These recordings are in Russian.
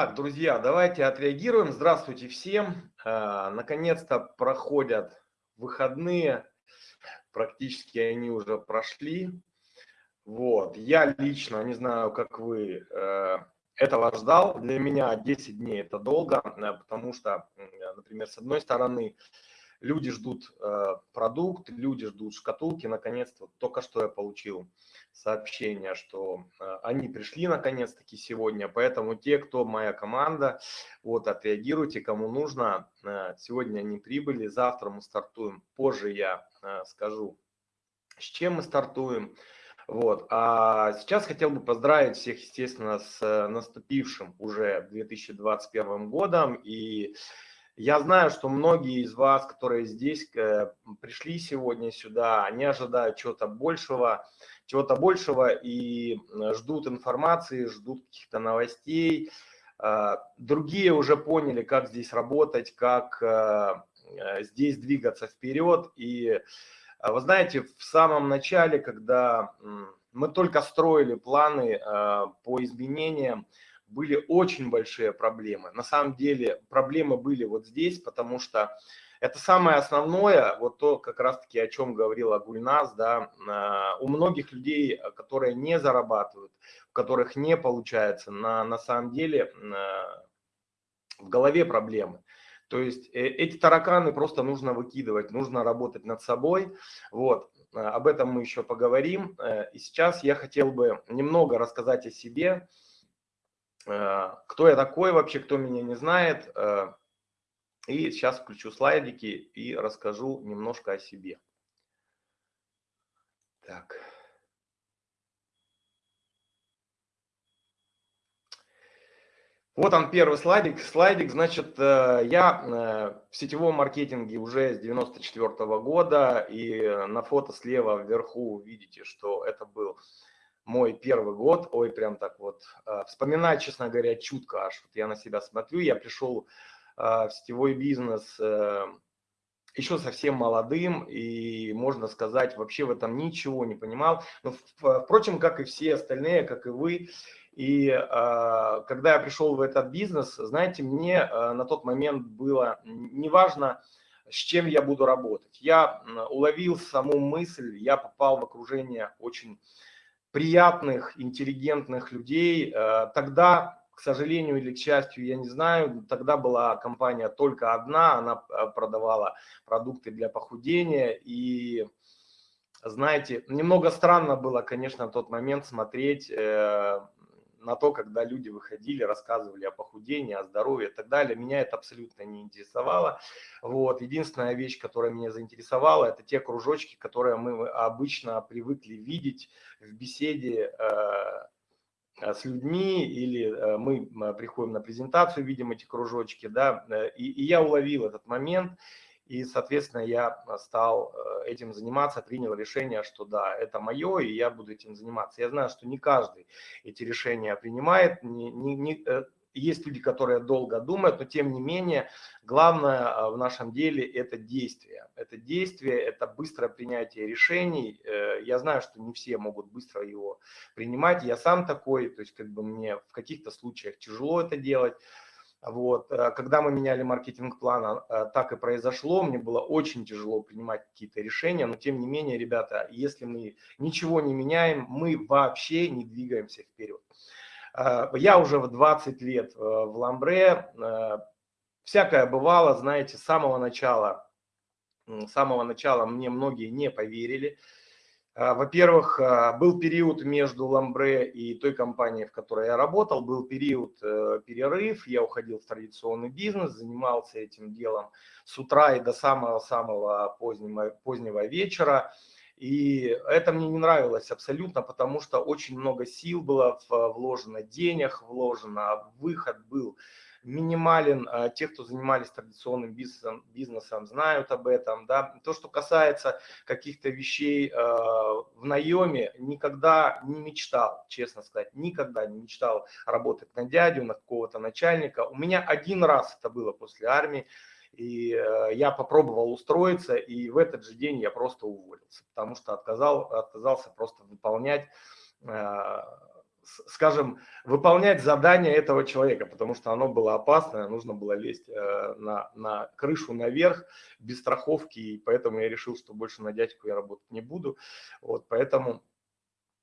Так, друзья, давайте отреагируем. Здравствуйте всем. А, наконец-то проходят выходные. Практически они уже прошли. Вот. Я лично, не знаю, как вы, э, этого ждал. Для меня 10 дней это долго, э, потому что, например, с одной стороны, люди ждут э, продукт, люди ждут шкатулки. Наконец-то, только что я получил сообщение, что э, они пришли наконец-таки сегодня. Поэтому те, кто моя команда, вот отреагируйте, кому нужно. Э, сегодня они прибыли, завтра мы стартуем. Позже я э, скажу, с чем мы стартуем. Вот. А сейчас хотел бы поздравить всех, естественно, с наступившим уже 2021 годом. И я знаю, что многие из вас, которые здесь пришли сегодня сюда, они ожидают чего-то большего, чего-то большего и ждут информации, ждут каких-то новостей. А, другие уже поняли, как здесь работать, как здесь двигаться вперед. И а, вы знаете, в самом начале, когда мы только строили планы по изменениям, были очень большие проблемы. На самом деле проблемы были вот здесь, потому что это самое основное, вот то как раз-таки, о чем говорила Гульнас, да, у многих людей, которые не зарабатывают, у которых не получается, на, на самом деле в голове проблемы. То есть э, эти тараканы просто нужно выкидывать, нужно работать над собой. Вот, а, об этом мы еще поговорим. Э, и сейчас я хотел бы немного рассказать о себе, кто я такой вообще, кто меня не знает, и сейчас включу слайдики и расскажу немножко о себе. Так. Вот он первый слайдик. Слайдик, значит, э, я э, в сетевом маркетинге уже с 94 -го года, и на фото слева вверху видите, что это был мой первый год. Ой, прям так вот. Э, вспоминать, честно говоря, чутко аж. Вот я на себя смотрю, я пришел а, в сетевой бизнес э, еще совсем молодым и, можно сказать, вообще в этом ничего не понимал. Но, впрочем, как и все остальные, как и вы. И а, когда я пришел в этот бизнес, знаете, мне а, на тот момент было неважно, с чем я буду работать. Я уловил саму мысль, я попал в окружение очень приятных, интеллигентных людей. Тогда к сожалению или к счастью, я не знаю, тогда была компания только одна, она э, продавала продукты для похудения. И, знаете, немного странно было, конечно, в тот момент смотреть э, на то, когда люди выходили, рассказывали о похудении, о здоровье и так далее. Меня это абсолютно не интересовало. Вот. Единственная вещь, которая меня заинтересовала, это те кружочки, которые мы обычно привыкли видеть в беседе э, Э, с людьми, или э, мы приходим на презентацию, видим эти кружочки, да, и, и я уловил этот момент, и, соответственно, я стал этим заниматься, принял решение, что да, это мое, и я буду этим заниматься. Я знаю, что не каждый эти решения принимает, не, не, не, есть люди, которые долго думают, но тем не менее, главное а, в нашем деле это действие. Это действие, это быстрое принятие решений. Э, я знаю, что не все могут быстро его принимать. Я сам такой, то есть как бы мне в каких-то случаях тяжело это делать. Вот. Э, когда мы меняли маркетинг-план, э, так и произошло. Мне было очень тяжело принимать какие-то решения, но тем не менее, ребята, если мы ничего не меняем, мы вообще не двигаемся вперед. А, я уже в 20 лет э, в Ламбре, э, всякое бывало, знаете, с самого начала, с самого начала мне многие не поверили. А, во-первых, а, был период между Ламбре и той компанией, в которой я работал, был период э, перерыв, я уходил в традиционный бизнес, занимался этим делом с утра и до самого-самого позднего, позднего вечера. И это мне не нравилось абсолютно, потому что очень много сил было вложено, денег вложено, выход был минимален. А те, кто занимались традиционным бизнесом, бизнесом знают об этом. Да. То, что касается каких-то вещей а, в наеме, никогда не мечтал, честно сказать, никогда не мечтал работать на дядю, на какого-то начальника. У меня один раз это было после армии. И э, я попробовал устроиться, и в этот же день я просто уволился, потому что отказал, отказался просто выполнять э, скажем, выполнять задание этого человека, потому что оно было опасное, нужно было лезть э, на, на крышу наверх без страховки, и поэтому я решил, что больше на дядьку я работать не буду. Вот, поэтому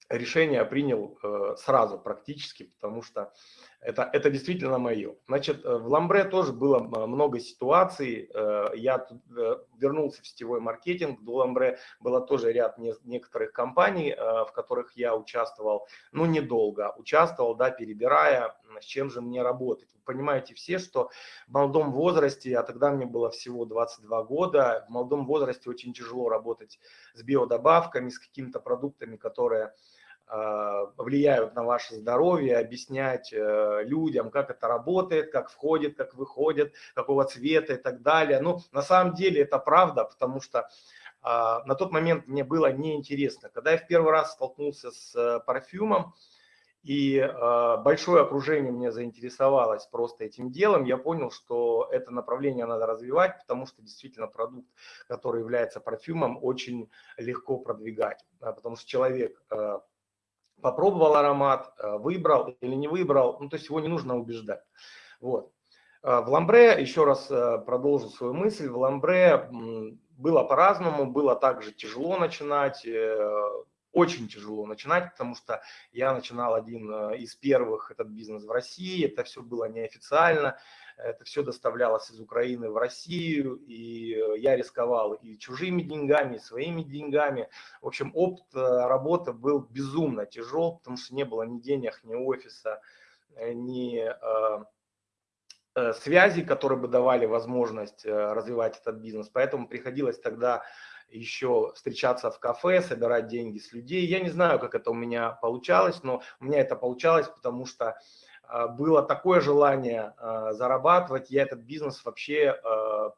решение принял э, сразу практически, потому что это, это действительно мое. Значит, э, в Ламбре тоже было много ситуаций. Э, я э, вернулся в сетевой маркетинг. До Ламбре было тоже ряд не, некоторых компаний, э, в которых я участвовал, ну, недолго. Участвовал, да, перебирая, с чем же мне работать. Вы понимаете все, что в молодом возрасте, а тогда мне было всего 22 года, в молодом возрасте очень тяжело работать с биодобавками, с какими-то продуктами, которые влияют на ваше здоровье, объяснять э, людям, как это работает, как входит, как выходит, какого цвета и так далее. Ну, на самом деле это правда, потому что а, на тот момент мне было неинтересно. Когда я в первый раз столкнулся с э, парфюмом, и а, большое окружение меня заинтересовалось просто этим делом, я понял, что это направление надо развивать, потому что действительно продукт, который является парфюмом, очень легко продвигать, потому что человек попробовал аромат, э, выбрал или не выбрал, ну, то есть его не нужно убеждать. Вот. Э, в ламбре, еще раз э, продолжу свою мысль, в ламбре было по-разному, было также тяжело начинать, очень тяжело начинать, потому что я начинал один из первых этот бизнес в России, это все было неофициально, это все доставлялось из Украины в Россию, и э, я рисковал и чужими деньгами, и своими деньгами. В общем, опыт э, работы был безумно тяжел, потому что не было ни денег, ни офиса, э, ни связей, которые бы давали возможность развивать этот бизнес. Поэтому приходилось тогда еще встречаться в кафе, собирать деньги с людей. Я не знаю, как это у меня получалось, но у меня это получалось, потому что а, было такое желание а, зарабатывать, я этот бизнес вообще а,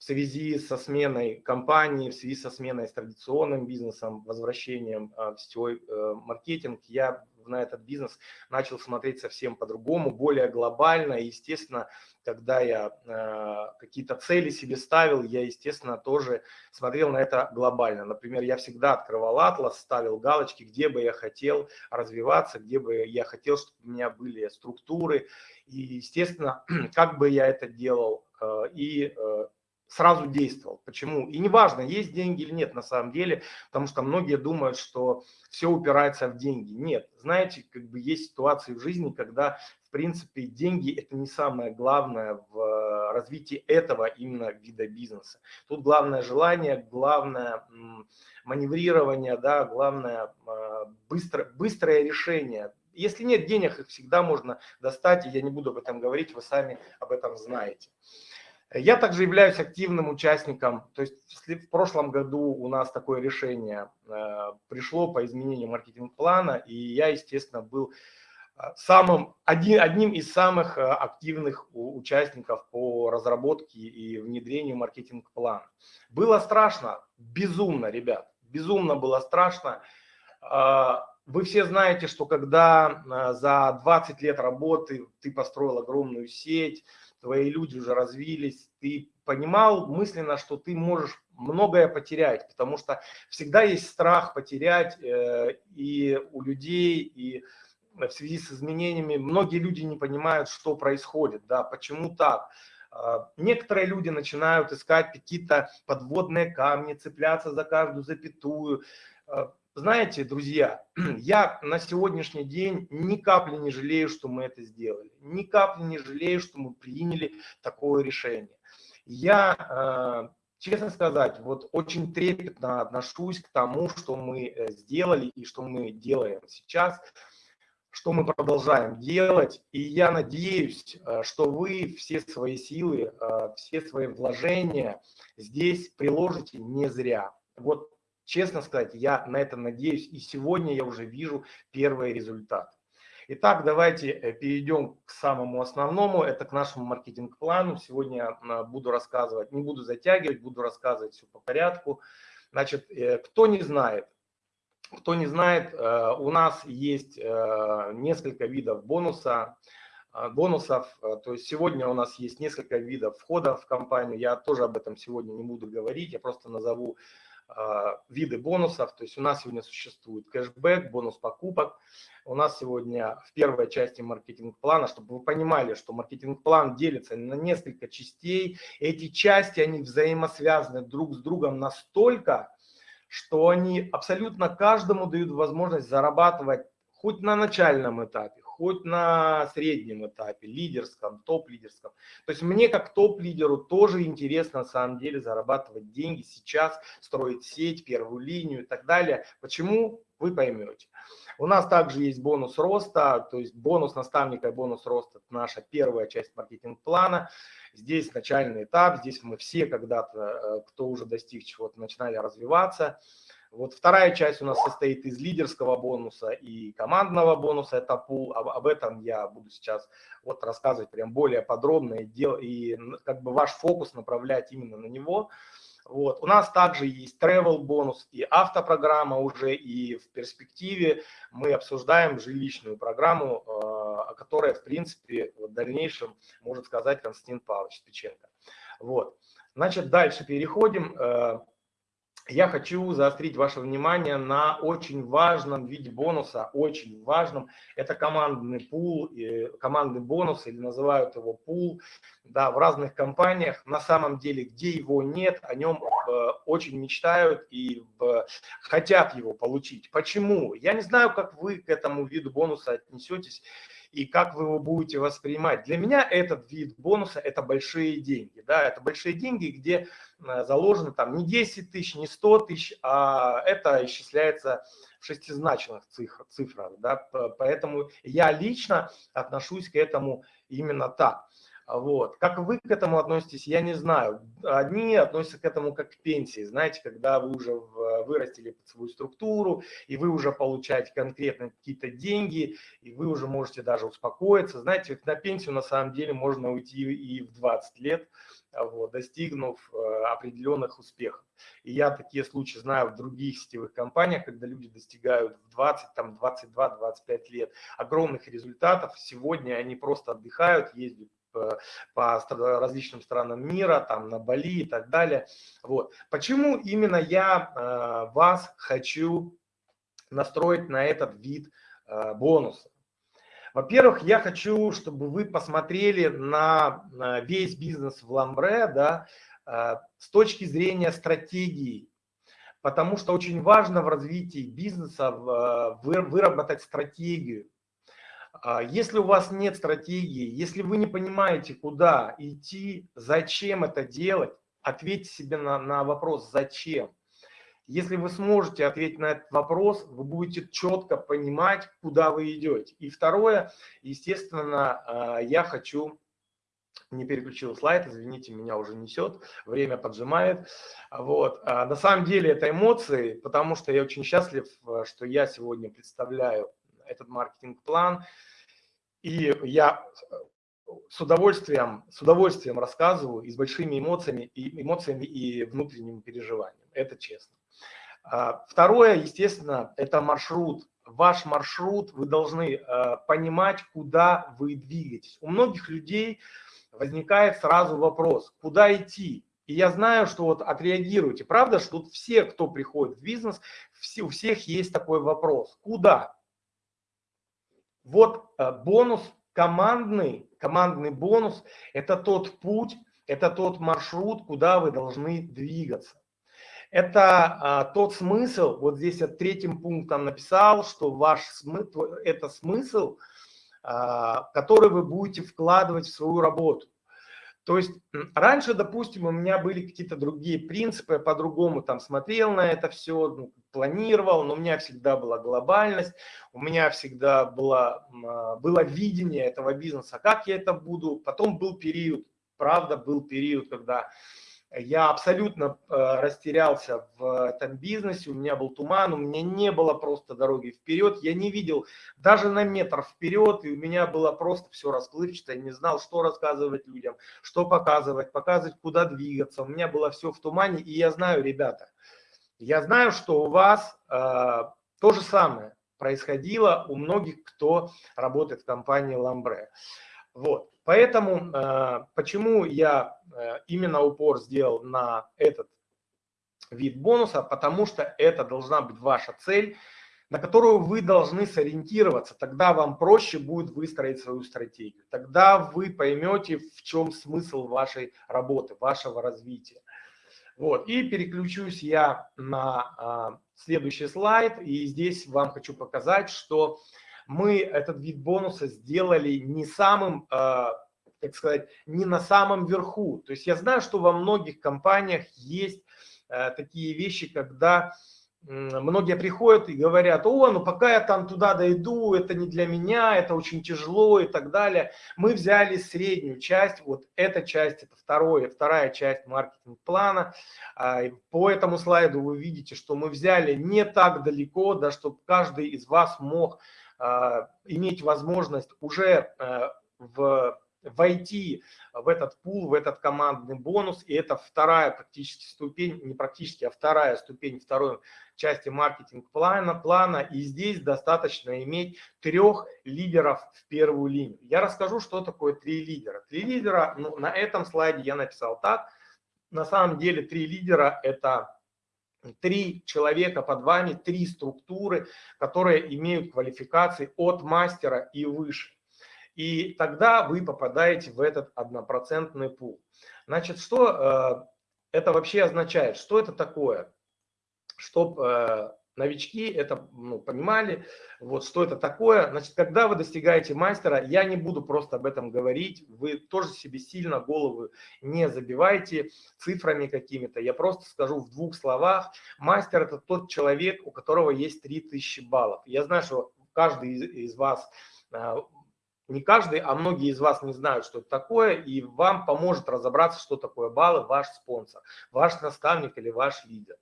в связи со сменой компании, в связи со сменой с традиционным бизнесом, возвращением в сетевой э, маркетинг, я на этот бизнес начал смотреть совсем по-другому, более глобально. И, естественно, когда я э, какие-то цели себе ставил, я, естественно, тоже смотрел на это глобально. Например, я всегда открывал атлас, ставил галочки, где бы я хотел развиваться, где бы я хотел, чтобы у меня были структуры. И, естественно, как бы я это делал, э, и э, сразу действовал. Почему? И неважно, есть деньги или нет на самом деле, потому что многие думают, что все упирается в деньги. Нет, знаете, как бы есть ситуации в жизни, когда, в принципе, деньги – это не самое главное в развитии этого именно вида бизнеса. Тут главное желание, главное маневрирование, да, главное э, быстро, быстрое решение. Если нет денег, их всегда можно достать, и я не буду об этом говорить, вы сами об этом знаете. Я также являюсь активным участником, то есть в прошлом году у нас такое решение э, пришло по изменению маркетинг-плана, и я, естественно, был э, самым, один, одним из самых э, активных участников по разработке и внедрению маркетинг-плана. Было страшно, безумно, ребят, безумно было страшно. Вы все знаете, что когда за 20 лет работы ты построил огромную сеть, твои люди уже развились, ты понимал мысленно, что ты можешь многое потерять, потому что всегда есть страх потерять э, и у людей, и в связи с изменениями многие люди не понимают, что происходит, да, почему так. Э, некоторые люди начинают искать какие-то подводные камни, цепляться за каждую запятую. Знаете, друзья, я на сегодняшний день ни капли не жалею, что мы это сделали. Ни капли не жалею, что мы приняли такое решение. Я, э, честно сказать, вот очень трепетно отношусь к тому, что мы э, сделали и что мы делаем сейчас, что мы продолжаем делать. И я надеюсь, э, что вы все свои силы, все свои вложения здесь приложите не зря. Вот Честно сказать, я на это надеюсь, и сегодня я уже вижу первые результаты. Итак, давайте э, перейдем к самому основному, это к нашему маркетинг-плану. Сегодня а, буду рассказывать, не буду затягивать, буду рассказывать все по порядку. Значит, э, кто не знает, кто не знает, э, у нас есть несколько видов бонуса, бонусов. То есть сегодня у нас есть несколько видов входа в компанию. Я тоже об этом сегодня не буду говорить, я просто назову виды бонусов. То есть у нас сегодня существует кэшбэк, бонус покупок. У нас сегодня в первой части маркетинг-плана, чтобы вы понимали, что маркетинг-план делится на несколько частей. Эти части, они взаимосвязаны друг с другом настолько, что они абсолютно каждому дают возможность зарабатывать хоть на начальном этапе, хоть на среднем этапе, лидерском, топ-лидерском. То есть мне как топ-лидеру тоже интересно на самом деле зарабатывать деньги сейчас, строить сеть, первую линию и так далее. Почему? Вы поймете. У нас также есть бонус роста, то есть бонус наставника и бонус роста – это наша первая часть маркетинг-плана. Здесь начальный этап, здесь мы все когда-то, э, кто уже достиг чего-то, начинали развиваться. Вот вторая часть у нас состоит из лидерского бонуса и командного бонуса, это пул. Об, об этом я буду сейчас вот рассказывать прям более подробно и, дел, и как бы ваш фокус направлять именно на него. Вот. У нас также есть travel бонус и автопрограмма уже, и в перспективе мы обсуждаем жилищную программу, э, о которой, в принципе, в дальнейшем может сказать Константин Павлович Печенко. Вот. Значит, дальше переходим. Э, я хочу заострить ваше внимание на очень важном виде бонуса, очень важном. Это командный пул, командный бонус, или называют его пул. Да, в разных компаниях, на самом деле, где его нет, о нем э, очень мечтают и хотят его получить. Почему? Я не знаю, как вы к этому виду бонуса отнесетесь и как вы его будете воспринимать. Для меня этот вид бонуса – это большие деньги. Да? Это большие деньги, где э, заложено там не 10 тысяч, не 100 тысяч, а это исчисляется в шестизначных цифр, цифрах. Да? Поэтому я лично отношусь к этому именно так. Вот. Как вы к этому относитесь, я не знаю. Одни относятся к этому как к пенсии, знаете, когда вы уже вырастили под свою структуру, и вы уже получаете конкретно какие-то деньги, и вы уже можете даже успокоиться. Знаете, на пенсию на самом деле можно уйти и в 20 лет, вот, достигнув э, определенных успехов. И я такие случаи знаю в других сетевых компаниях, когда люди достигают в 20, там, 22-25 лет огромных результатов. Сегодня они просто отдыхают, ездят по различным странам мира, там на Бали и так далее. Вот. Почему именно я э, вас хочу настроить на этот вид э, бонуса? Во-первых, я хочу, чтобы вы посмотрели на весь бизнес в Ламбре да, э, с точки зрения стратегии, потому что очень важно в развитии бизнеса выработать стратегию. А если у вас нет стратегии, если вы не понимаете, куда идти, зачем это делать, ответьте себе на, на вопрос «зачем?». Если вы сможете ответить на этот вопрос, вы будете четко понимать, куда вы идете. И второе, естественно, а, я хочу, не переключил слайд, извините, меня уже несет, время поджимает. Вот. А на самом деле это эмоции, потому что я очень счастлив, что я сегодня представляю этот маркетинг-план. И я с удовольствием, с удовольствием рассказываю и с большими эмоциями и, эмоциями и внутренним переживанием. Это честно. А, второе, естественно, это маршрут. Ваш маршрут, вы должны а, понимать, куда вы двигаетесь. У многих людей возникает сразу вопрос, куда идти? И я знаю, что вот отреагируйте. Правда, что тут все, кто приходит в бизнес, все, у всех есть такой вопрос. Куда? Вот э, бонус командный, командный бонус – это тот путь, это тот маршрут, куда вы должны двигаться. Это а, тот смысл, вот здесь я третьим пунктом написал, что ваш смысл, это смысл, а, который вы будете вкладывать в свою работу. То есть раньше, допустим, у меня были какие-то другие принципы, я по-другому там смотрел на это все, ну, планировал, но у меня всегда была глобальность, у меня всегда было, а, было видение этого бизнеса, как я это буду. Потом был период, правда, был период, когда я абсолютно э, растерялся в этом бизнесе, у меня был туман, у меня не было просто дороги вперед, я не видел даже на метр вперед, и у меня было просто все расплывчато, я не знал, что рассказывать людям, что показывать, показывать, куда двигаться, у меня было все в тумане, и я знаю, ребята, я знаю, что у вас э, то же самое происходило у многих, кто работает в компании Ламбре. Вот. Поэтому э, почему я э, именно упор сделал на этот вид бонуса, потому что это должна быть ваша цель, на которую вы должны сориентироваться. Тогда вам проще будет выстроить свою стратегию. Тогда вы поймете, в чем смысл вашей работы, вашего развития. Вот. И переключусь я на а, следующий слайд. И здесь вам хочу показать, что мы этот вид бонуса сделали не самым, а, как сказать, не на самом верху. То есть я знаю, что во многих компаниях есть а, такие вещи, когда многие приходят и говорят, о, ну пока я там туда дойду, это не для меня, это очень тяжело и так далее. Мы взяли среднюю часть, вот эта часть, это второе, вторая часть маркетинг-плана. А, по этому слайду вы видите, что мы взяли не так далеко, да, чтобы каждый из вас мог иметь возможность уже а, в войти в этот пул, в этот командный бонус. И это вторая практически ступень, не практически, а вторая ступень второй части маркетинг-плана. плана. И здесь достаточно иметь трех лидеров в первую линию. Я расскажу, что такое три лидера. Три лидера, ну, на этом слайде я написал так. На самом деле три лидера – это три человека под вами, три структуры, которые имеют квалификации от мастера и выше. И тогда вы попадаете в этот однопроцентный пул. Значит, что э, это вообще означает? Что это такое? Чтобы э, новички это ну, понимали, вот что это такое. Значит, когда вы достигаете мастера, я не буду просто об этом говорить, вы тоже себе сильно голову не забивайте цифрами какими-то. Я просто скажу в двух словах. Мастер – это тот человек, у которого есть 3000 баллов. Я знаю, что каждый из, вас э, не каждый, а многие из вас не знают, что это такое, и вам поможет разобраться, что такое баллы, ваш спонсор, ваш наставник или ваш лидер.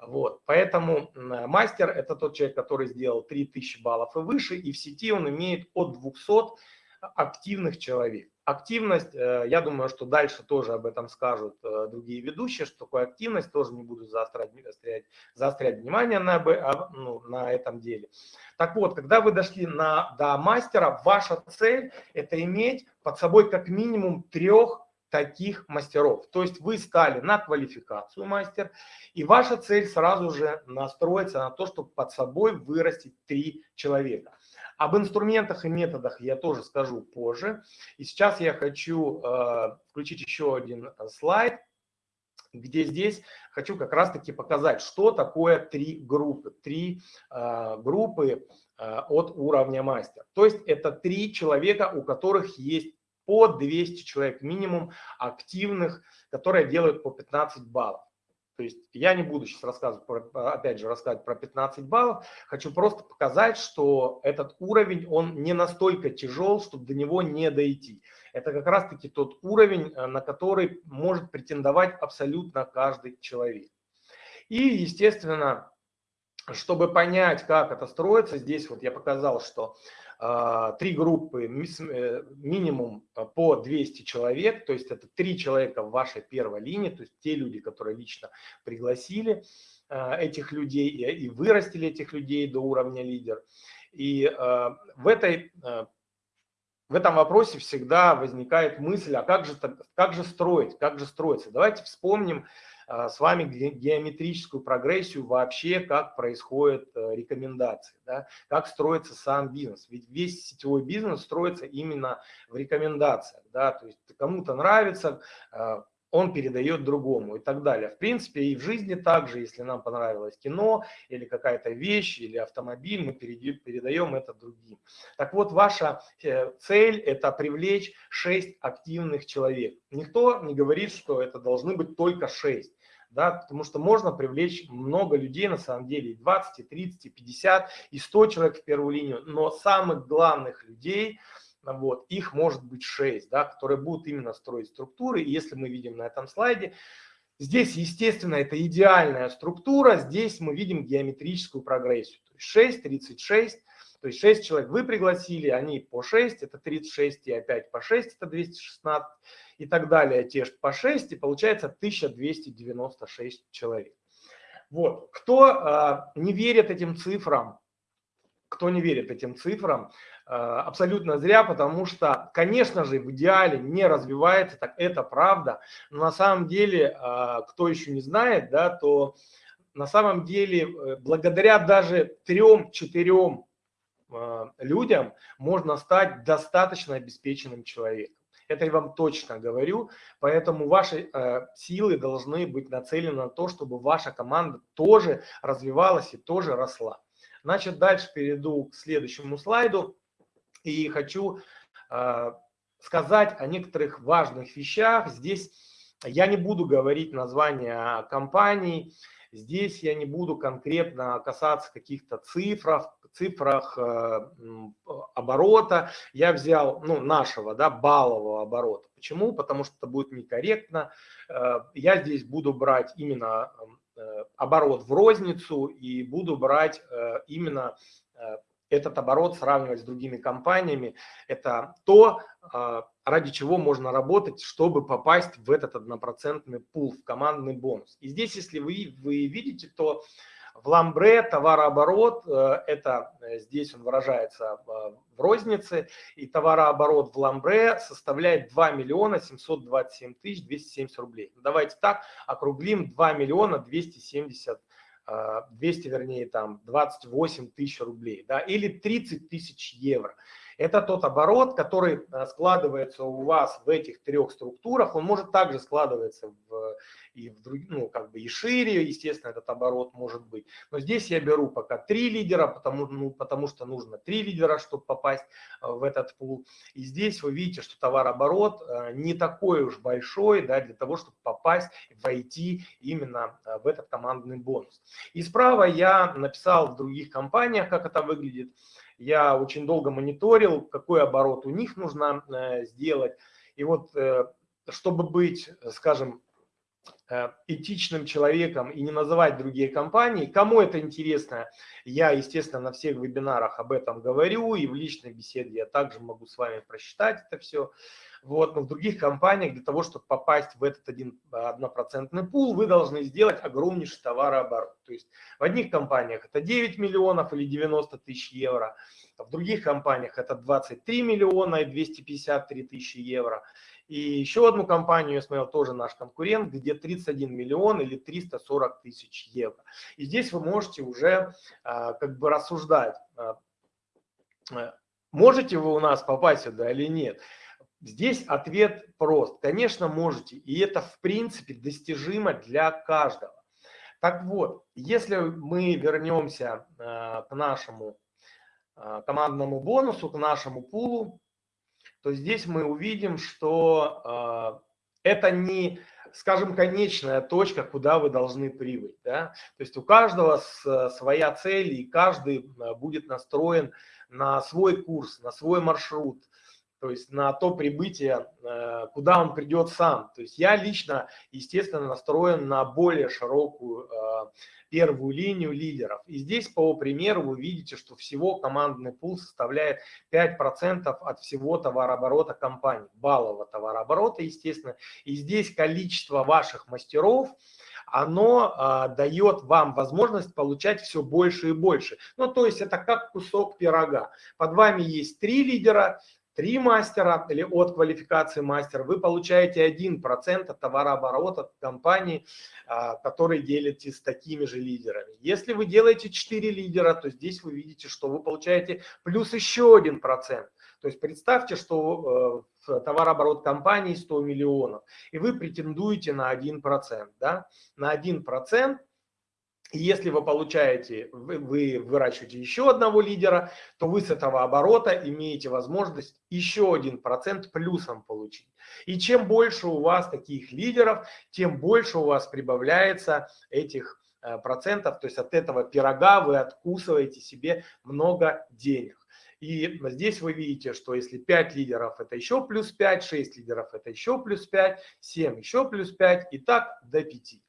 Вот, поэтому мастер – это тот человек, который сделал 3000 баллов и выше, и в сети он имеет от 200 активных человек. Активность, э, я думаю, что дальше тоже об этом скажут э, другие ведущие, что такое активность, тоже не буду заострять, заострять, заострять внимание на, а, ну, на этом деле. Так вот, когда вы дошли на, до мастера, ваша цель – это иметь под собой как минимум трех таких мастеров. То есть вы стали на квалификацию мастер, и ваша цель сразу же настроиться на то, чтобы под собой вырастить три человека. Об инструментах и методах я тоже скажу позже. И сейчас я хочу э, включить еще один э, слайд, где здесь хочу как раз-таки показать, что такое три группы. Три э, группы э, от уровня мастер. То есть это три человека, у которых есть по 200 человек минимум активных, которые делают по 15 баллов. То есть я не буду сейчас рассказывать, про, опять же, рассказывать про 15 баллов. Хочу просто показать, что этот уровень, он не настолько тяжел, чтобы до него не дойти. Это как раз-таки тот уровень, э, на который может претендовать абсолютно каждый человек. И, естественно, чтобы понять, как это строится, здесь вот я показал, что три группы, э, минимум а, по 200 человек, то есть это три человека в вашей первой линии, то есть те люди, которые лично пригласили а, этих людей и вырастили этих людей до уровня лидер. И в, этой, в этом вопросе всегда возникает мысль, а как же, как же строить, как же строиться. Давайте вспомним а, с вами геометрическую прогрессию вообще, как происходят э, рекомендации, да, как строится сам бизнес. Ведь весь сетевой бизнес строится именно в рекомендациях. Да, то есть кому-то нравится, а, он передает другому и так далее. В принципе, и в жизни также, если нам понравилось кино или какая-то вещь или автомобиль, мы передаем это другим. Так вот, ваша э, цель – это привлечь 6 активных человек. Никто не говорит, что это должны быть только 6 да, потому что можно привлечь много людей, на самом деле, и 20, и 30, и 50, и 100 человек в первую линию, но самых главных людей, вот, их может быть 6, да, которые будут именно строить структуры, и если мы видим на этом слайде, здесь, естественно, это идеальная структура, здесь мы видим геометрическую прогрессию, то есть 6, 36, то есть 6 человек вы пригласили, они по 6, это 36, и опять по 6, это 216, и так далее, те же по 6, и получается 1296 человек. Вот. Кто э, не верит этим цифрам, кто не верит этим цифрам, абсолютно зря, потому что, конечно же, в идеале не развивается, так это правда, но на самом деле, кто еще не знает, да, то на самом деле, э, благодаря даже трем-четырем людям можно стать достаточно обеспеченным человеком. Это я вам точно говорю. Поэтому ваши э, силы должны быть нацелены на то, чтобы ваша команда тоже развивалась и тоже росла. Значит, дальше перейду к следующему слайду. И хочу э, сказать о некоторых важных вещах. Здесь я не буду говорить названия компаний, Здесь я не буду конкретно касаться каких-то цифров, цифрах э, оборота. Я взял, ну, нашего, да, баллового оборота. Почему? Потому что это будет некорректно. Э, я здесь буду брать именно э, оборот в розницу и буду брать именно этот оборот сравнивать с другими компаниями. Это то, ради чего можно работать, чтобы попасть в этот однопроцентный пул, в командный бонус. И здесь, если вы, вы видите, то в ламбре товарооборот, э, это э, здесь он выражается в рознице, и товарооборот в ламбре составляет 2 миллиона 727 тысяч 270 рублей. Давайте так, округлим 2 миллиона 270 200, э, вернее, там 28 тысяч рублей, да, или 30 тысяч евро. Это тот оборот, который э, складывается у вас в этих трех структурах. Он может также складываться в, и, в, ну, как бы и шире, естественно, этот оборот может быть. Но здесь я беру пока три лидера, потому, ну, потому что нужно три лидера, чтобы попасть э, в этот пул. И здесь вы видите, что товарооборот э, не такой уж большой да, для того, чтобы попасть, войти именно в этот командный бонус. И справа я написал в других компаниях, как это выглядит. Я очень долго мониторил, какой оборот у них нужно э, сделать. И вот, э, чтобы быть, скажем, э, этичным человеком и не называть другие компании. Кому это интересно, я, естественно, на всех вебинарах об этом говорю, и в личной беседе я также могу с вами просчитать это все. Вот, но в других компаниях для того, чтобы попасть в этот один, однопроцентный пул, вы должны сделать огромнейший товарооборот. То есть в одних компаниях это 9 миллионов или 90 тысяч евро, в других компаниях это 23 миллиона и 253 тысячи евро. И еще одну компанию я смотрел, тоже наш конкурент, где 31 миллион или 340 тысяч евро. И здесь вы можете уже а, как бы рассуждать, а, а, можете вы у нас попасть сюда или нет. Здесь ответ прост. Конечно, можете. И это, в принципе, достижимо для каждого. Так вот, если мы вернемся к нашему командному бонусу, к нашему пулу, то здесь мы увидим, что э, это не, скажем, конечная точка, куда вы должны прибыть. Да? То есть у каждого своя цель, и каждый будет настроен на свой курс, на свой маршрут, то есть на то прибытие, э, куда он придет сам. То есть я лично, естественно, настроен на более широкую э, первую линию лидеров. И здесь по примеру вы видите, что всего командный пул составляет 5% от всего товарооборота компании, баллового товарооборота, естественно. И здесь количество ваших мастеров, оно а, дает вам возможность получать все больше и больше. Ну, то есть это как кусок пирога. Под вами есть три лидера, три мастера или от квалификации мастера, вы получаете 1% от товарооборота компании, а, который делите с такими же лидерами. Если вы делаете 4 лидера, то здесь вы видите, что вы получаете плюс еще 1%. То есть представьте, что э, товарооборот компании 100 миллионов, и вы претендуете на 1%. Да? На 1% если вы получаете, вы, вы выращиваете еще одного лидера, то вы с этого оборота имеете возможность еще один процент плюсом получить. И чем больше у вас таких лидеров, тем больше у вас прибавляется этих э, процентов. То есть от этого пирога вы откусываете себе много денег. И здесь вы видите, что если 5 лидеров это еще плюс 5, 6 лидеров это еще плюс 5, 7 еще плюс 5 и так до 5.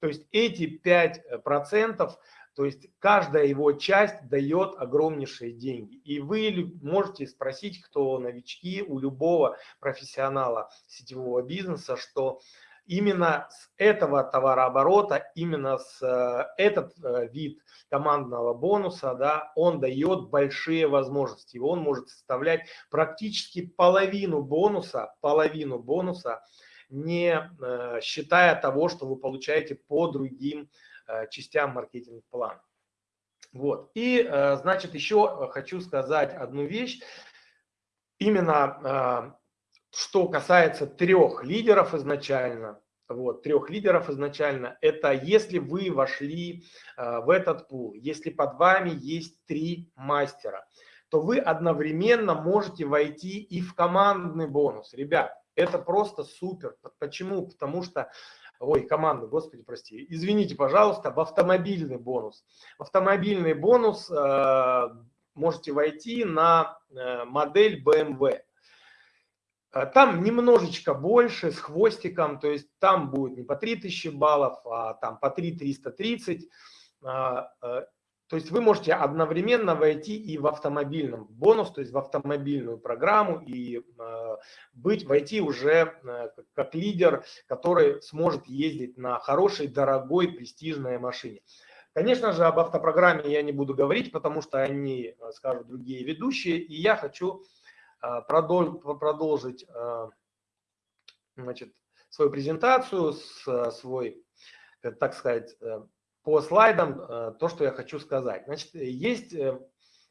То есть эти 5%, то есть каждая его часть дает огромнейшие деньги. И вы можете спросить, кто новички, у любого профессионала сетевого бизнеса, что именно с этого товарооборота, именно с э, этот э, вид командного бонуса, да, он дает большие возможности. Он может составлять практически половину бонуса, половину бонуса, не э, считая того, что вы получаете по другим частям маркетинг-плана. Вот. И, значит, еще хочу сказать одну вещь. Именно что касается трех лидеров изначально, вот, трех лидеров изначально, это если вы вошли э, в этот пул, если под вами есть три мастера, то вы одновременно можете войти и в командный бонус. Ребят, это просто супер. Почему? Потому что, ой, команда, господи, прости, извините, пожалуйста, в автомобильный бонус. В автомобильный бонус э, можете войти на э, модель BMW. А там немножечко больше, с хвостиком, то есть там будет не по 3000 баллов, а там по 3330. А, а, то есть вы можете одновременно войти и в автомобильном бонус, то есть в автомобильную программу и быть, войти уже как лидер, который сможет ездить на хорошей, дорогой, престижной машине. Конечно же, об автопрограмме я не буду говорить, потому что они скажут другие ведущие, и я хочу а, продолжить значит, свою презентацию, свой, э, так сказать, э, по слайдам, э, то, что я хочу сказать. Значит, есть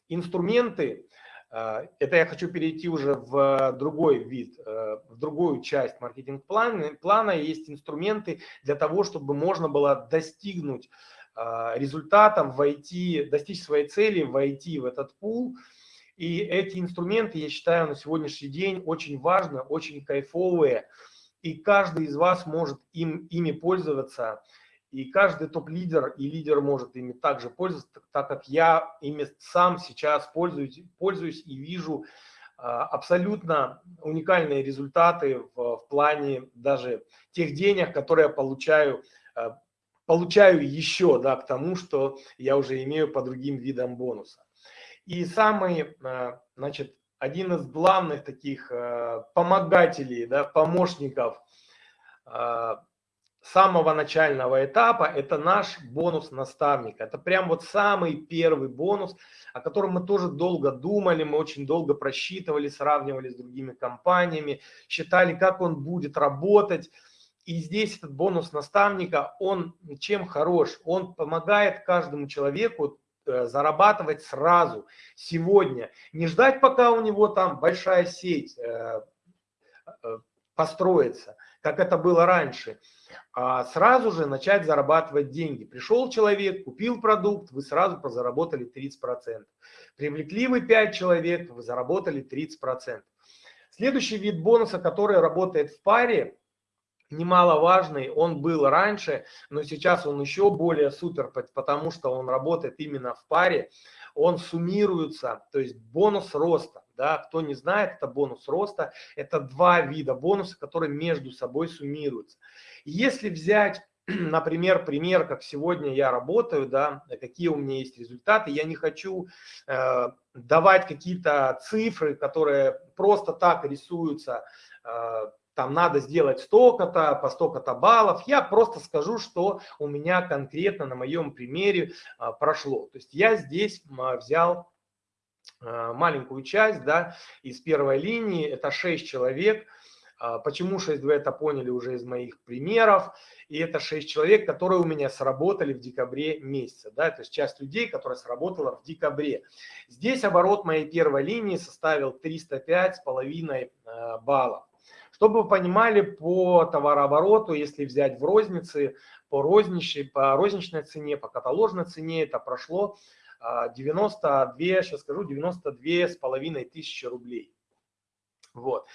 инструменты, это я хочу перейти уже в другой вид, в другую часть маркетинг-плана. Плана есть инструменты для того, чтобы можно было достигнуть результатов, войти, достичь своей цели, войти в этот пул – и эти инструменты, я считаю, на сегодняшний день очень важны, очень кайфовые. И каждый из вас может им, ими пользоваться. И каждый топ-лидер и лидер может ими также пользоваться, так как я ими сам сейчас пользуюсь, пользуюсь и вижу а, абсолютно уникальные результаты в, в плане даже тех денег, которые я получаю, а, получаю еще да, к тому, что я уже имею по другим видам бонуса. И самый, э, значит, один из главных таких помогателей, да, помощников самого начального этапа – это наш бонус наставника. Это прям вот самый первый бонус, о котором мы тоже долго думали, мы очень долго просчитывали, сравнивали с другими компаниями, считали, как он будет работать. И здесь этот бонус наставника, он чем хорош? Он помогает каждому человеку Э, зарабатывать сразу, сегодня. Не ждать, пока у него там большая сеть построится, как это было раньше, а сразу же начать зарабатывать деньги. Пришел человек, купил продукт, вы сразу заработали 30%. Привлекли вы 5 человек, вы заработали 30%. Следующий вид бонуса, который работает в паре, немаловажный, он был раньше, но сейчас он еще более супер, потому что он работает именно в паре, он суммируется, то есть бонус роста. Да, кто не знает, это бонус роста, это два вида бонуса, которые между собой суммируются. Если взять например, пример, как сегодня я работаю, да, какие у меня есть результаты. Я не хочу э, давать какие-то цифры, которые просто так рисуются э, там надо сделать столько-то, по столько-то баллов. Я просто скажу, что у меня конкретно на моем примере а, прошло. То есть я здесь взял маленькую часть да, из первой линии, это 6 человек. Почему 6 вы это поняли уже из моих примеров. И это 6 человек, которые у меня сработали в декабре месяце. Да, то есть часть людей, которая сработала в декабре. Здесь оборот моей первой линии составил 305,5 баллов. Чтобы вы понимали, по товарообороту, если взять в рознице, по розничной, по розничной цене, по каталожной цене, это прошло 92, а, сейчас скажу, 92 с половиной тысячи рублей. Вот.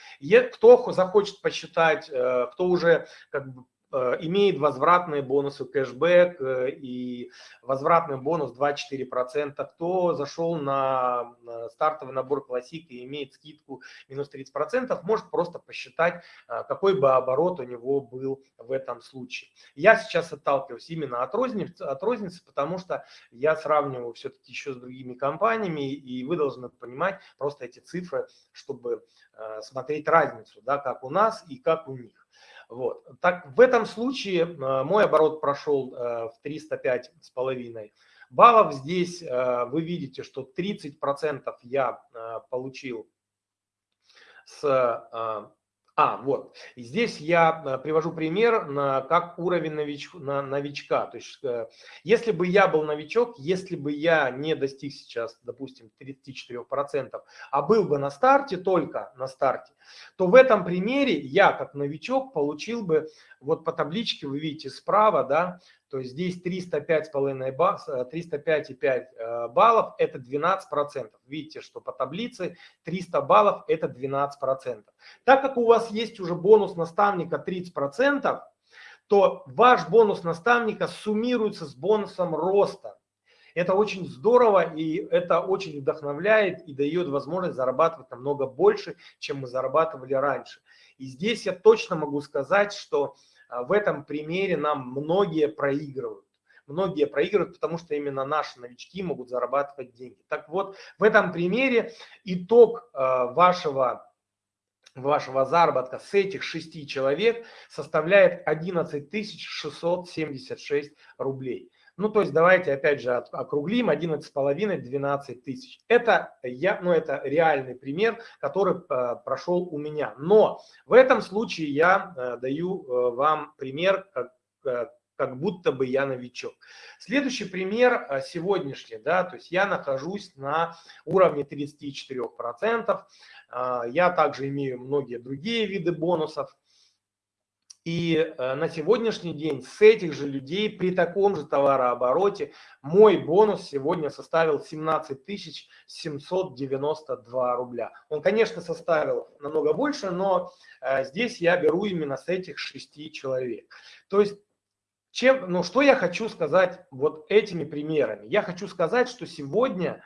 Кто захочет посчитать, э, кто уже как бы имеет возвратные бонусы, кэшбэк э, и возвратный бонус 2-4%. Кто зашел на стартовый набор классик и имеет скидку минус 30%, может просто посчитать, э, какой бы оборот у него был в этом случае. Я сейчас отталкиваюсь именно от розницы, от розницы потому что я сравниваю все-таки еще с другими компаниями, и вы должны понимать просто эти цифры, чтобы смотреть разницу, да, как у нас и как у них. Вот. Так, в этом случае э, мой оборот прошел э, в 305 с половиной баллов. Здесь э, вы видите, что 30% я получил с а, вот. И здесь я э, привожу пример на, как уровень нович, на, новичка. То есть, э, если бы я был новичок, если бы я не достиг сейчас, допустим, 34%, а был бы на старте, только на старте, то в этом примере я, как новичок, получил бы, вот по табличке вы видите справа, да, то есть здесь 305,5 305,5 э, баллов – это 12%. Видите, что по таблице 300 баллов – это 12%. Так как у вас есть уже бонус наставника 30%, то ваш бонус наставника суммируется с бонусом роста. Это очень здорово и это очень вдохновляет и дает возможность зарабатывать намного больше, чем мы зарабатывали раньше. И здесь я точно могу сказать, что в этом примере нам многие проигрывают. Многие проигрывают, потому что именно наши новички могут зарабатывать деньги. Так вот, в этом примере итог а, вашего вашего заработка с этих шести человек составляет 11 676 рублей. Ну, то есть давайте опять же округлим 11,5, 12 тысяч. Это, я, ну, это реальный пример, который э, прошел у меня. Но в этом случае я э, даю э, вам пример, как, как будто бы я новичок. Следующий пример сегодняшний, да, то есть я нахожусь на уровне 34%. Э, я также имею многие другие виды бонусов. И э, на сегодняшний день с этих же людей при таком же товарообороте мой бонус сегодня составил 17 792 рубля. Он, конечно, составил намного больше, но э, здесь я беру именно с этих шести человек. То есть, чем, ну, что я хочу сказать вот этими примерами? Я хочу сказать, что сегодня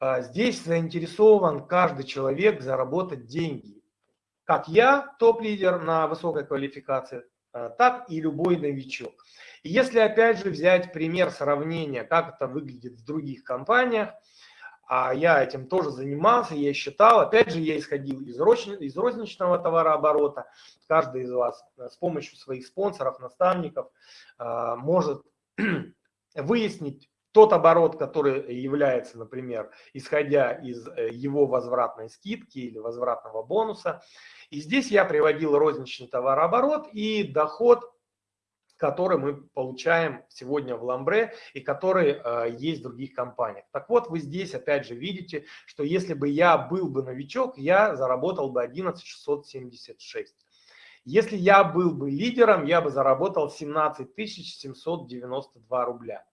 э, здесь заинтересован каждый человек заработать деньги как я, топ-лидер на высокой квалификации, э, так и любой новичок. И если опять же взять пример сравнения, как это выглядит в других компаниях, а я этим тоже занимался, я считал, опять же, я исходил из, из розничного товарооборота. Каждый из вас э, с помощью своих спонсоров, наставников э, может выяснить тот оборот, который является, например, исходя из его возвратной скидки или возвратного бонуса, и здесь я приводил розничный товарооборот и доход, который мы получаем сегодня в Ламбре и который э, есть в других компаниях. Так вот, вы здесь опять же видите, что если бы я был бы новичок, я заработал бы 11 676. Если я был бы лидером, я бы заработал 17 792 рубля.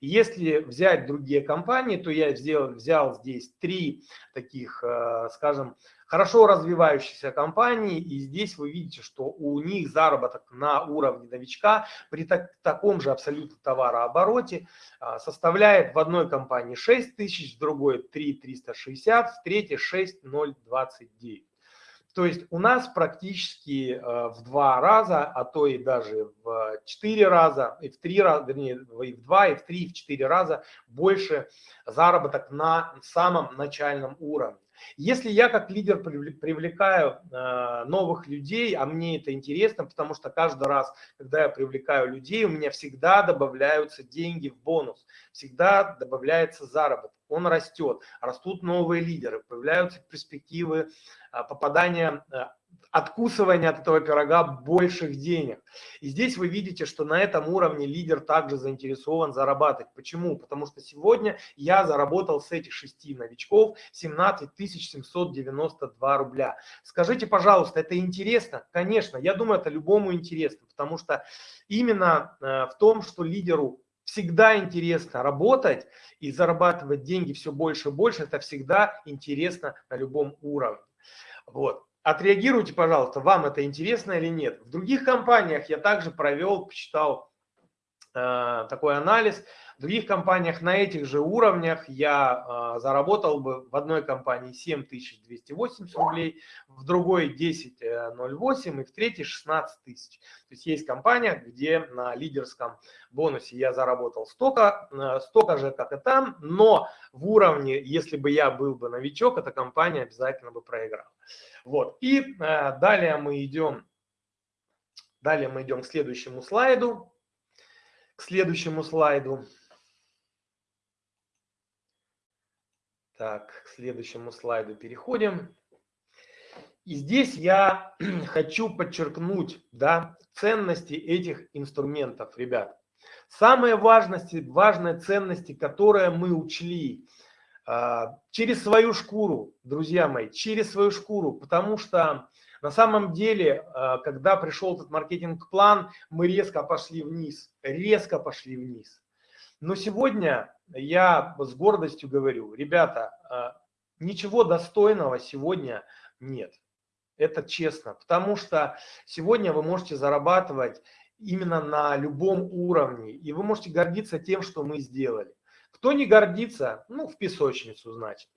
Если взять другие компании, то я взял, взял здесь три таких, э, скажем, хорошо развивающихся компании, и здесь вы видите, что у них заработок на уровне новичка при так, таком же абсолютно товарообороте а, составляет в одной компании 6 тысяч, в другой 3 360, в третьей 6 029. То есть у нас практически э, в два раза, а то и даже в четыре раза, и в три раза, вернее, и в два, и в три, и в четыре раза больше заработок на самом начальном уровне. Если я как лидер привлекаю э, новых людей, а мне это интересно, потому что каждый раз, когда я привлекаю людей, у меня всегда добавляются деньги в бонус, всегда добавляется заработок, он растет, растут новые лидеры, появляются перспективы э, попадания откусывания от этого пирога больших денег. И здесь вы видите, что на этом уровне лидер также заинтересован зарабатывать. Почему? Потому что сегодня я заработал с этих шести новичков 17 792 рубля. Скажите, пожалуйста, это интересно? Конечно, я думаю, это любому интересно, потому что именно э, в том, что лидеру всегда интересно работать и зарабатывать деньги все больше и больше, это всегда интересно на любом уровне. Вот. Отреагируйте, пожалуйста, вам это интересно или нет. В других компаниях я также провел, посчитал э, такой анализ. В других компаниях на этих же уровнях я э, заработал бы в одной компании 7280 рублей, в другой 10.08 э, и в третьей 16 тысяч. То есть есть компания, где на лидерском бонусе я заработал столько, э, столько же, как и там, но в уровне, если бы я был бы новичок, эта компания обязательно бы проиграла. Вот. И э, далее мы идем Далее мы идем к следующему слайду. К следующему слайду. Так, к следующему слайду переходим. И здесь я хочу подчеркнуть да, ценности этих инструментов, ребят. Самые важности, важные ценности, которые мы учли а, через свою шкуру, друзья мои, через свою шкуру, потому что на самом деле, а, когда пришел этот маркетинг-план, мы резко пошли вниз, резко пошли вниз. Но сегодня я с гордостью говорю, ребята, а, ничего достойного сегодня нет. Это честно, потому что сегодня вы можете зарабатывать именно на любом уровне, и вы можете гордиться тем, что мы сделали. Кто не гордится, ну, в песочницу, значит.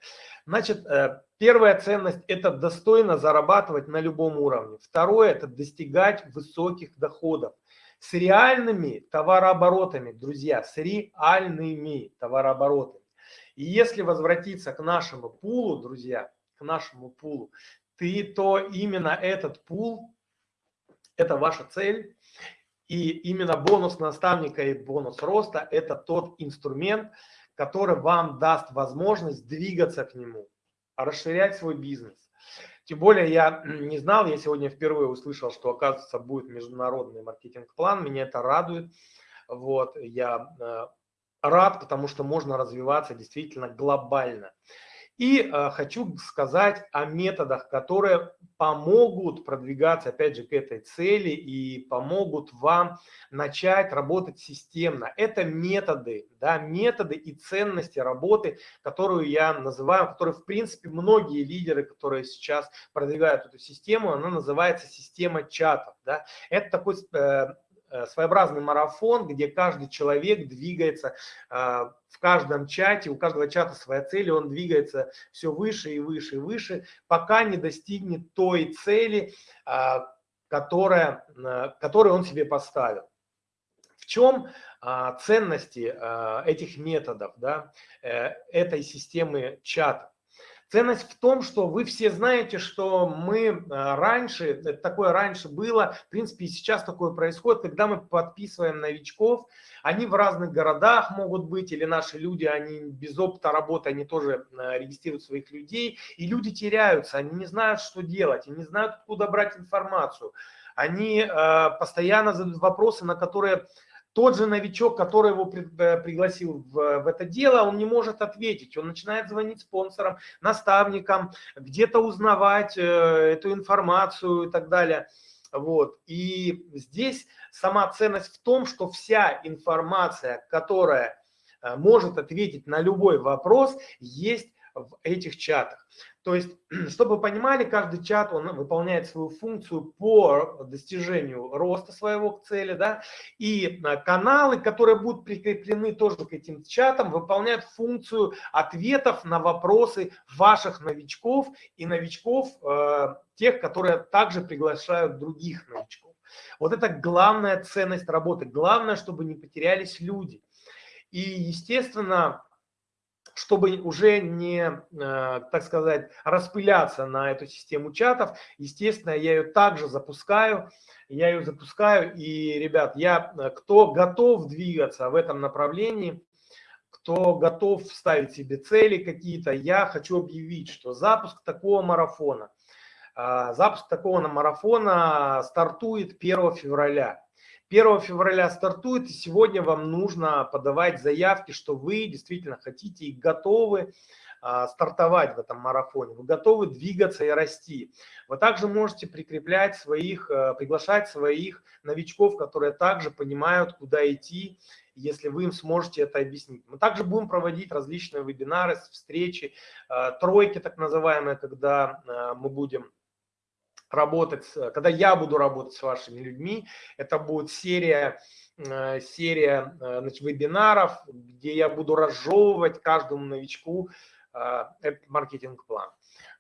Значит, э, первая ценность – это достойно зарабатывать на любом уровне. Второе – это достигать высоких доходов с реальными товарооборотами, друзья, с реальными товарооборотами. И если возвратиться к нашему пулу, друзья, к нашему пулу, ты, то именно этот пул – это ваша цель. И именно бонус наставника и бонус роста – это тот инструмент, который вам даст возможность двигаться к нему, расширять свой бизнес. Тем более я не знал, я сегодня впервые услышал, что оказывается будет международный маркетинг-план, меня это радует. Вот, я э, рад, потому что можно развиваться действительно глобально. И э, хочу сказать о методах, которые помогут продвигаться, опять же, к этой цели и помогут вам начать работать системно. Это методы, да, методы и ценности работы, которую я называю, которые, в принципе, многие лидеры, которые сейчас продвигают эту систему, она называется система чатов. Да. Это такой э, своеобразный марафон, где каждый человек двигается а, в каждом чате, у каждого чата своя цель, и он двигается все выше и выше и выше, пока не достигнет той цели, а, которая, которую он себе поставил. В чем ценности этих методов, да, э, этой системы чата? Ценность в том, что вы все знаете, что мы э, раньше, такое раньше было, в принципе и сейчас такое происходит, когда мы подписываем новичков, они в разных городах могут быть, или наши люди, они без опыта работы, они тоже э, регистрируют своих людей, и люди теряются, они не знают, что делать, они не знают, откуда брать информацию. Они э, постоянно задают вопросы, на которые тот же новичок, который его э, пригласил в, в это дело, он не может ответить. Он начинает звонить спонсорам, наставникам, где-то узнавать э, эту информацию и так далее. Вот. И здесь сама ценность в том, что вся информация, которая э, может ответить на любой вопрос, есть в этих чатах. То есть, чтобы вы понимали, каждый чат, он выполняет свою функцию по достижению роста своего цели, да, и а, каналы, которые будут прикреплены тоже к этим чатам, выполняют функцию ответов на вопросы ваших новичков и новичков, э, тех, которые также приглашают других новичков. Вот это главная ценность работы, главное, чтобы не потерялись люди. И, естественно, чтобы уже не, э, так сказать, распыляться на эту систему чатов, естественно, я ее также запускаю, я ее запускаю, и, ребят, я, э, кто готов двигаться в этом направлении, кто готов ставить себе цели какие-то, я хочу объявить, что запуск такого марафона, э, запуск такого марафона стартует 1 февраля. 1 февраля стартует, и сегодня вам нужно подавать заявки, что вы действительно хотите и готовы а, стартовать в этом марафоне, вы готовы двигаться и расти. Вы также можете прикреплять своих, а, приглашать своих новичков, которые также понимают, куда идти, если вы им сможете это объяснить. Мы также будем проводить различные вебинары, встречи, а, тройки так называемые, когда мы будем работать, когда я буду работать с вашими людьми, это будет серия, э, серия э, значит, вебинаров, где я буду разжевывать каждому новичку э, этот маркетинг-план.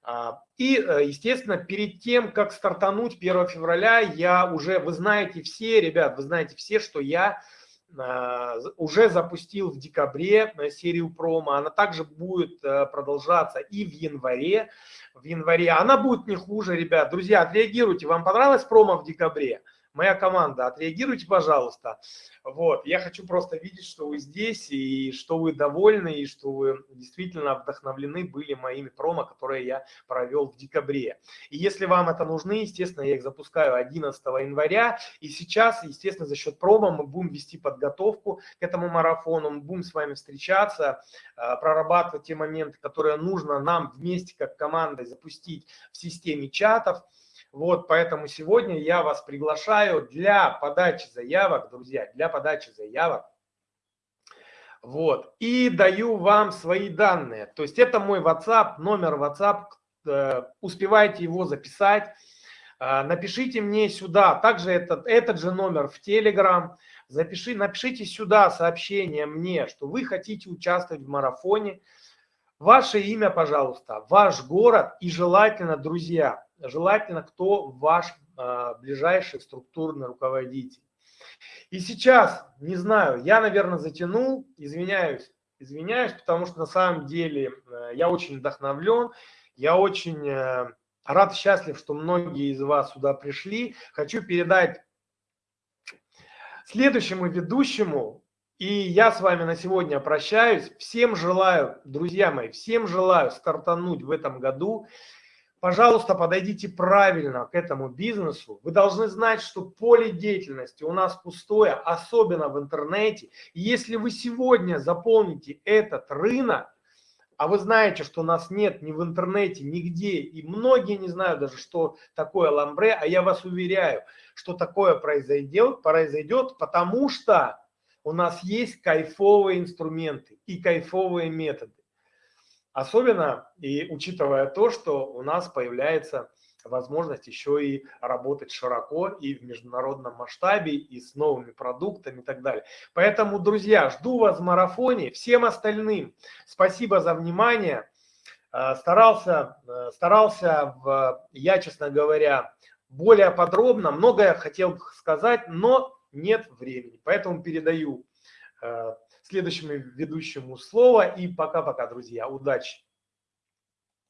А, и, естественно, перед тем, как стартануть 1 февраля, я уже, вы знаете все, ребят, вы знаете все, что я уже запустил в декабре серию промо. Она также будет продолжаться и в январе в январе. Она будет не хуже, ребят. Друзья, отреагируйте. Вам понравилась промо в декабре? Моя команда, отреагируйте, пожалуйста. Вот, я хочу просто видеть, что вы здесь, и что вы довольны, и что вы действительно вдохновлены были моими промо, которые я провел в декабре. И если вам это нужны, естественно, я их запускаю 11 января, и сейчас, естественно, за счет промо мы будем вести подготовку к этому марафону, мы будем с вами встречаться, э, прорабатывать те моменты, которые нужно нам вместе как командой запустить в системе чатов. Вот, поэтому сегодня я вас приглашаю для подачи заявок, друзья, для подачи заявок. Вот, и даю вам свои данные. То есть это мой WhatsApp, номер WhatsApp, э, успевайте его записать. Э, напишите мне сюда, также этот, этот же номер в Telegram. Запиши, напишите сюда сообщение мне, что вы хотите участвовать в марафоне. Ваше имя, пожалуйста, ваш город и желательно, друзья, желательно, кто ваш э, ближайший структурный руководитель. И сейчас, не знаю, я, наверное, затянул, извиняюсь, извиняюсь, потому что на самом деле э, я очень вдохновлен, я очень э, рад, счастлив, что многие из вас сюда пришли. Хочу передать следующему ведущему, и я с вами на сегодня прощаюсь. Всем желаю, друзья мои, всем желаю стартануть в этом году пожалуйста, подойдите правильно к этому бизнесу. Вы должны знать, что поле деятельности у нас пустое, особенно в интернете. И если вы сегодня заполните этот рынок, а вы знаете, что нас нет ни в интернете, нигде, и многие не знают даже, что такое ламбре, а я вас уверяю, что такое произойдет, произойдет, потому что у нас есть кайфовые инструменты и кайфовые методы. Особенно и учитывая то, что у нас появляется возможность еще и работать широко и в международном масштабе, и с новыми продуктами и так далее. Поэтому, друзья, жду вас в марафоне. Всем остальным спасибо за внимание. Э, старался, э, старался в, я, честно говоря, более подробно, многое хотел сказать, но нет времени. Поэтому передаю э, следующему ведущему слово. И пока-пока, друзья. Удачи!